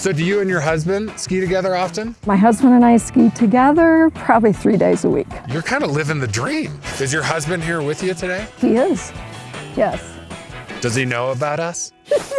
So do you and your husband ski together often? My husband and I ski together probably three days a week. You're kind of living the dream. Is your husband here with you today? He is. Yes. Does he know about us?